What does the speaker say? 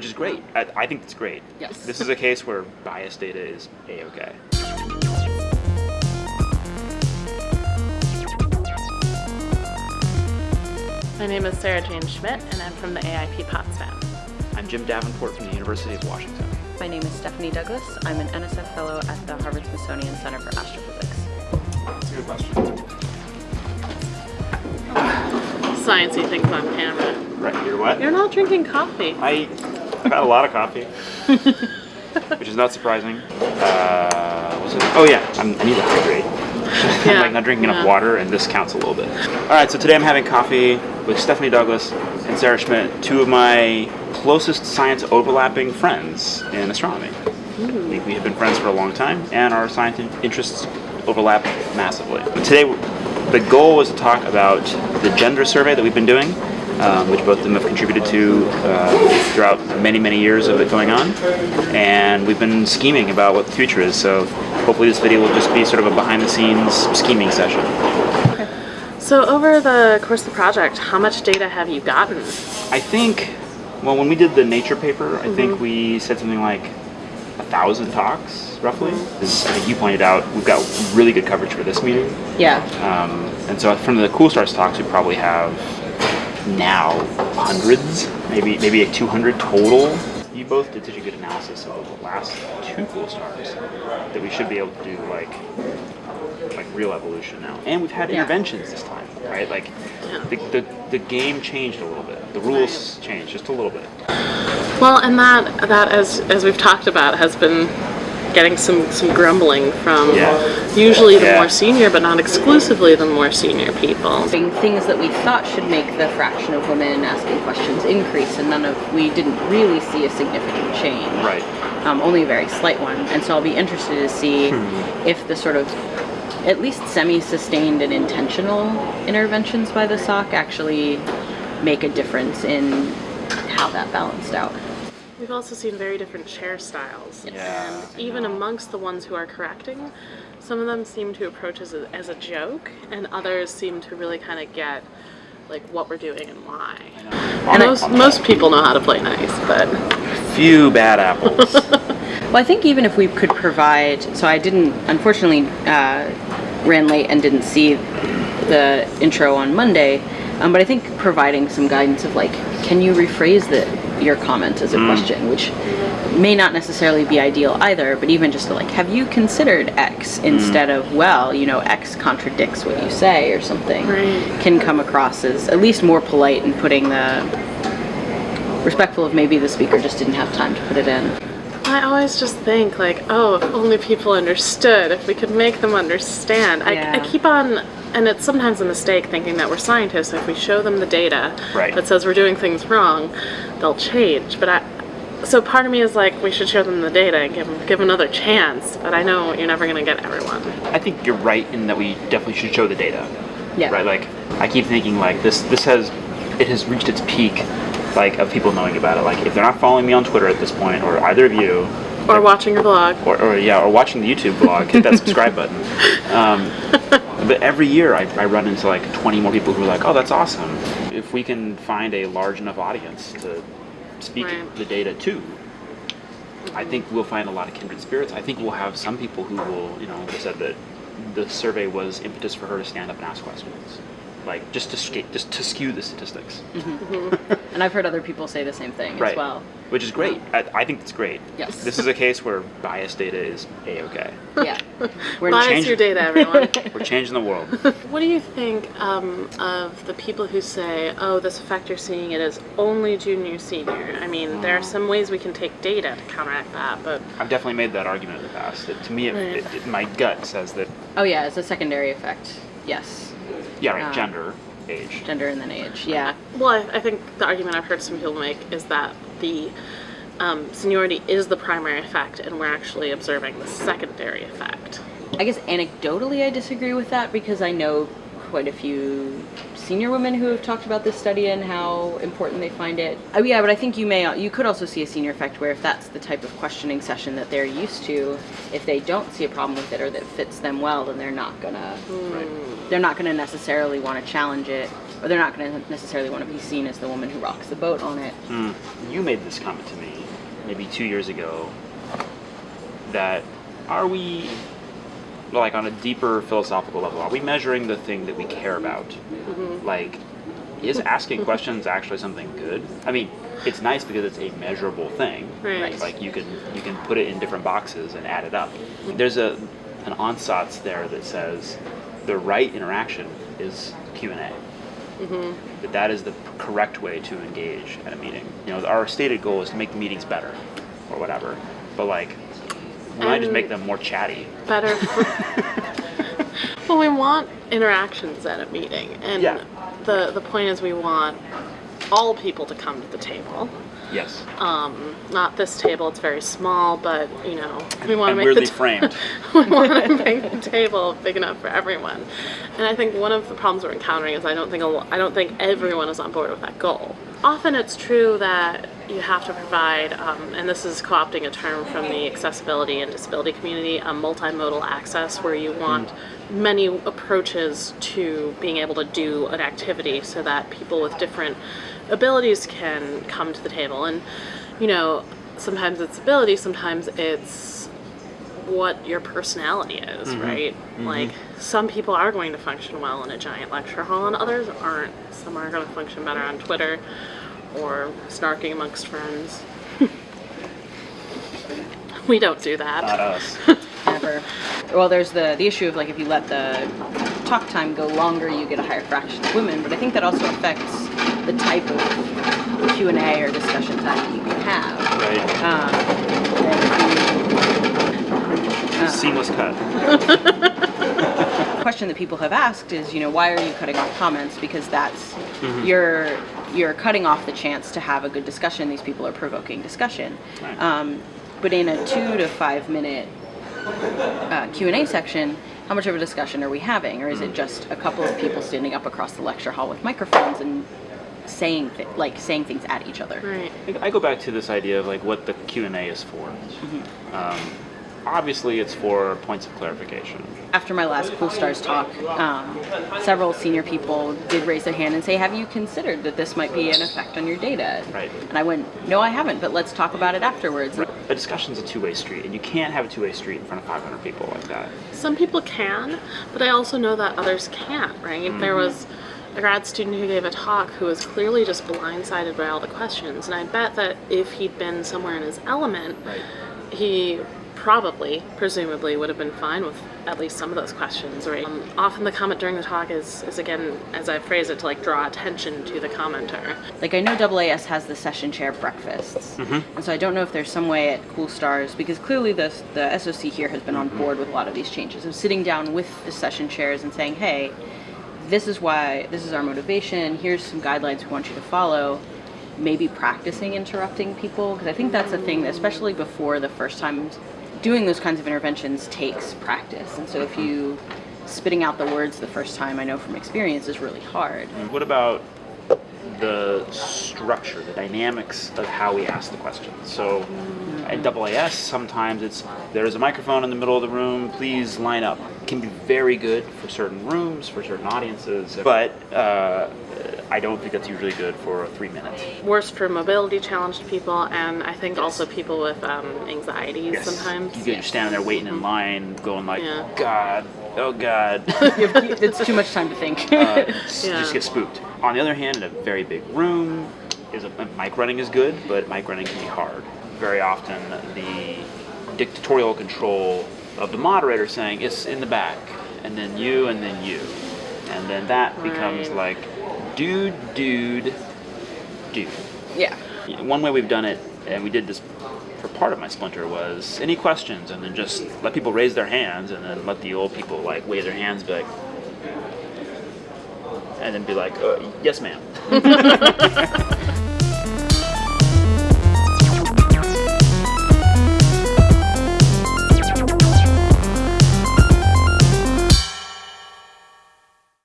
which is great. I, I think it's great. Yes. This is a case where biased data is a-okay. My name is Sarah Jane Schmidt, and I'm from the AIP Potsdam. I'm Jim Davenport from the University of Washington. My name is Stephanie Douglas. I'm an NSF Fellow at the Harvard Smithsonian Center for Astrophysics. That's a good question. Sciencey things on camera. Right, you're what? You're not drinking coffee. I, I've had a lot of coffee, which is not surprising. Uh? Oh yeah, I'm, I need to hydrate. I'm Yeah, like not drinking enough water, and this counts a little bit. All right, so today I'm having coffee with Stephanie Douglas and Sarah Schmidt, two of my closest science overlapping friends in astronomy. We, we have been friends for a long time, and our science interests overlap massively. Today, the goal was to talk about the gender survey that we've been doing, um, which both of them have contributed to uh, throughout many, many years of it going on. And we've been scheming about what the future is, so hopefully this video will just be sort of a behind-the-scenes scheming session. Okay. So over the course of the project, how much data have you gotten? I think, well, when we did the Nature paper, I think we said something like a thousand talks, roughly. As I think you pointed out, we've got really good coverage for this meeting. Yeah. Um, and so from the Cool Stars talks, we probably have now hundreds, maybe maybe a 200 total. You both did such a good analysis of the last two Cool Stars that we should be able to do like like real evolution now. And we've had Yeah. interventions this time, right? Like Yeah. the, the, the game changed a little bit. The rules changed just a little bit. Well, and that that as as we've talked about has been getting some some grumbling from Yeah. usually the Yeah. more senior, but not exclusively the more senior people. Things that we thought should make the fraction of women asking questions increase, and none of we didn't really see a significant change. Right. Um, only a very slight one. And so I'll be interested to see Hmm. if the sort of at least semi-sustained and intentional interventions by the SOC actually make a difference in how that balanced out. We've also seen very different chair styles. Yeah, and even amongst the ones who are correcting, some of them seem to approach as a, as a joke, and others seem to really kind of get like what we're doing and why. On, most most people know how to play nice, but few bad apples. Well, I think even if we could provide, so I didn't, unfortunately, uh, ran late and didn't see the intro on Monday, um, but I think providing some guidance of like, can you rephrase the, your comment as a mm. question, which may not necessarily be ideal either, but even just to like, have you considered X mm. instead of, well, you know, X contradicts what you say or something, Right. can come across as at least more polite in putting the, respectful of maybe the speaker just didn't have time to put it in. I always just think like, oh, if only people understood, if we could make them understand. I, I keep on, and it's sometimes a mistake thinking that we're scientists. If we show them the data Right. that says we're doing things wrong, they'll change. But I, so part of me is like, we should show them the data and give them, give another chance. But I know you're never going to get everyone. I think you're right in that we definitely should show the data. Yeah. Right. Like I keep thinking like this. This has it has reached its peak, like of people knowing about it. Like if they're not following me on Twitter at this point, or either of you, Or watching your blog. or, or yeah, or watching the YouTube blog, hit that subscribe button. Um, but every year I, I run into like 20 more people who are like, oh, that's awesome. If we can find a large enough audience to speak Right. the data to, I think we'll find a lot of kindred spirits. I think we'll have some people who will, you know, said that the survey was impetus for her to stand up and ask questions. Like just to sca- just to skew the statistics, And I've heard other people say the same thing right? as well. Which is great. I, I think it's great. Yes. This is a case where biased data is a okay. Yeah. We're Bias change- your data, everyone. We're changing the world. What do you think um, of the people who say, "Oh, this effect you're seeing it is only junior senior"? I mean, there are some ways we can take data to counteract that, but I've definitely made that argument in the past. That to me, it, Right. it, it- my gut says that Oh yeah, it's a secondary effect. Yes. Yeah, right, Ah. gender, age. Gender and then age. Yeah. well, I, I think the argument I've heard some people make is that the um, seniority is the primary effect, and we're actually observing the secondary effect. I guess anecdotally I disagree with that because I know quite a few senior women who have talked about this study and how important they find it. Oh yeah, but I think you may you could also see a senior effect where if that's the type of questioning session that they're used to, if they don't see a problem with it or that fits them well, then they're not gonna Right. they're not gonna necessarily want to challenge it or they're not going to necessarily want to be seen as the woman who rocks the boat on it. Hmm. You made this comment to me maybe two years ago that are we, like on a deeper philosophical level, are we measuring the thing that we care about? Mm-hmm. Like, is asking questions actually something good? I mean, it's nice because it's a measurable thing. Right. Like you can you can put it in different boxes and add it up. Mm-hmm. There's a an ansatz there that says the right interaction is Q and A. Mm-hmm. That that is the correct way to engage at a meeting. You know, our stated goal is to make the meetings better, or whatever. But like, we might just make them more chatty. better well we want interactions at a meeting and Yeah. the the point is we want all people to come to the table Yes. um, not this table it's very small but you know we want to make weirdly the framed. we want to make the table big enough for everyone and i think one of the problems we're encountering is i don't think a i don't think everyone is on board with that goal often it's true that you have to provide um, and this is co-opting a term from the accessibility and disability community a multimodal access where you want many approaches to being able to do an activity so that people with different abilities can come to the table and you know sometimes it's ability sometimes it's what your personality is, right? Like some people are going to function well in a giant lecture hall and others aren't. Some are going to function better on Twitter or snarking amongst friends. we don't do that. Not us. Never. Well, there's the the issue of like if you let the talk time go longer, you get a higher fraction of women. But I think that also affects the type of Q and A or discussion time that you can have. Right. Um, and if Seamless cut. question that people have asked is, you know, why are you cutting off comments? Because that's you're you're cutting off the chance to have a good discussion. These people are provoking discussion. Right. Um, but in a two to five minute uh, Q and A section, how much of a discussion are we having, or is it just a couple of people standing up across the lecture hall with microphones and saying th- like saying things at each other? Right. I I go back to this idea of like what the Q and A is for. Um, obviously, it's for points of clarification. After my last Cool Stars talk, um, several senior people did raise their hand and say, "Have you considered that this might be an effect on your data?" Right. And I went, "No, I haven't, but let's talk about it afterwards." A discussion's a two-way street, and you can't have a two-way street in front of 500 people like that. Some people can, but I also know that others can't, right? There was a grad student who gave a talk who was clearly just blindsided by all the questions, and I bet that if he'd been somewhere in his element, Right. he probably, presumably, would have been fine with at least some of those questions. Right? Um, often the comment during the talk is, is again, as I phrase it, to like draw attention to the commenter. Like I know AAS has the session chair breakfasts, and so I don't know if there's some way at Cool Stars because clearly the the SOC here has been on board with a lot of these changes of sitting down with the session chairs and saying, "Hey, this is why this is our motivation. Here's some guidelines we want you to follow." Maybe practicing interrupting people because I think that's a thing, that, especially before the first time doing those kinds of interventions takes practice. And so if you spitting out the words the first time, I know from experience is really hard. What about the structure, the dynamics of how we ask the questions? So at AAS, sometimes it's there's a microphone in the middle of the room, please line up. It can be very good for certain rooms, for certain audiences, but uh, I don't think that's usually good for three minutes. Worse for mobility challenged people, and I think also people with um, anxieties sometimes. You get you're standing there waiting in line, going like, Yeah. God, oh God. It's too much time to think. uh, Yeah. just get spooked. On the other hand, in a very big room, is a, mic running is good, but mic running can be hard. Very often, the dictatorial control of the moderator saying it's in the back, and then you, and then you, and then that becomes Right. like, dude, dude, dude. yeah. One way we've done it, and we did this for part of my splinter, was any questions, and then just let people raise their hands, and then let the old people like wave their hands, be like, and then be like, uh, yes, ma'am.